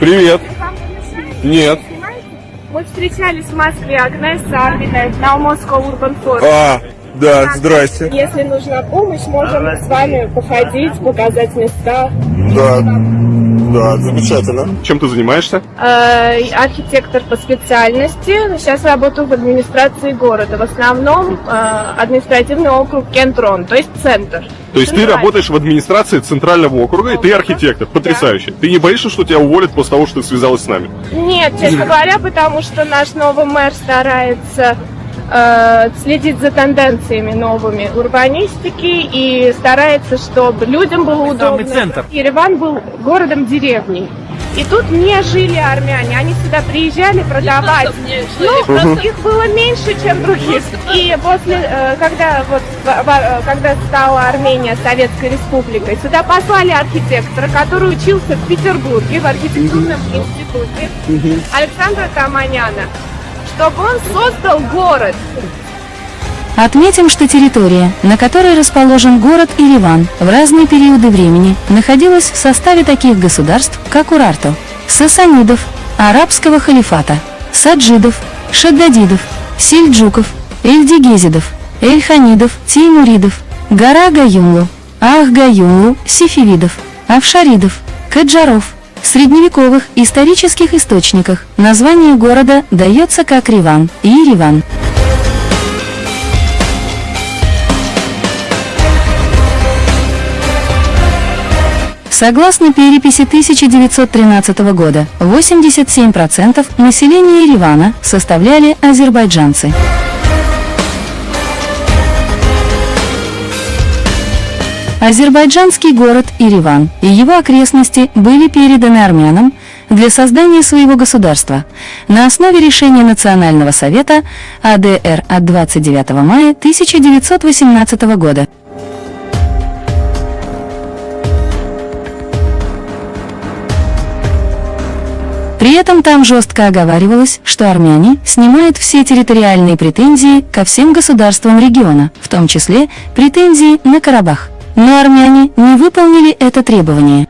Привет. Нет. Мы встречались в Москве, Агнес Арминой на Moscow Urban Forum. А, да, здрасте. Если нужна помощь, можем с вами походить, показать места. Да, да, замечательно. Чем ты занимаешься? Э, архитектор по специальности. Сейчас работаю в администрации города. В основном э, административный округ Кентрон, то есть центр. То есть ты работаешь в администрации центрального округа, и ты архитектор. Потрясающе. Ты не боишься, что тебя уволят после того, что ты связалась с нами? Нет, честно говоря, потому что наш новый мэр старается э, следить за тенденциями новыми урбанистики и старается, чтобы людям было удобно. центр. Ереван был городом-деревней. И тут не жили армяне, они сюда приезжали продавать. Ну, их было меньше, чем других. И после, э, когда вот, э, когда стала Армения Советской Республикой, сюда послали архитектора, который учился в Петербурге в архитектурном институте Александра Таманяна, чтобы он создал город. Отметим, что территория, на которой расположен город Ереван, в разные периоды времени находилась в составе таких государств, как Урарту, Сасанидов, Арабского халифата, Саджидов, Шаддадидов, Сельджуков, Эльдигезидов, Эльханидов, Теймуридов, Гора Гаюмлу, Ах-Гаюмлу, Сифивидов, Авшаридов, Каджаров. В средневековых исторических источниках название города дается как Риван и Ереван. Согласно переписи 1913 года, 87% населения Еревана составляли азербайджанцы. Азербайджанский город Ереван и его окрестности были переданы армянам для создания своего государства на основе решения Национального совета АДР от 29 мая 1918 года. При этом там жестко оговаривалось, что армяне снимают все территориальные претензии ко всем государствам региона, в том числе претензии на Карабах. Но армяне не выполнили это требование.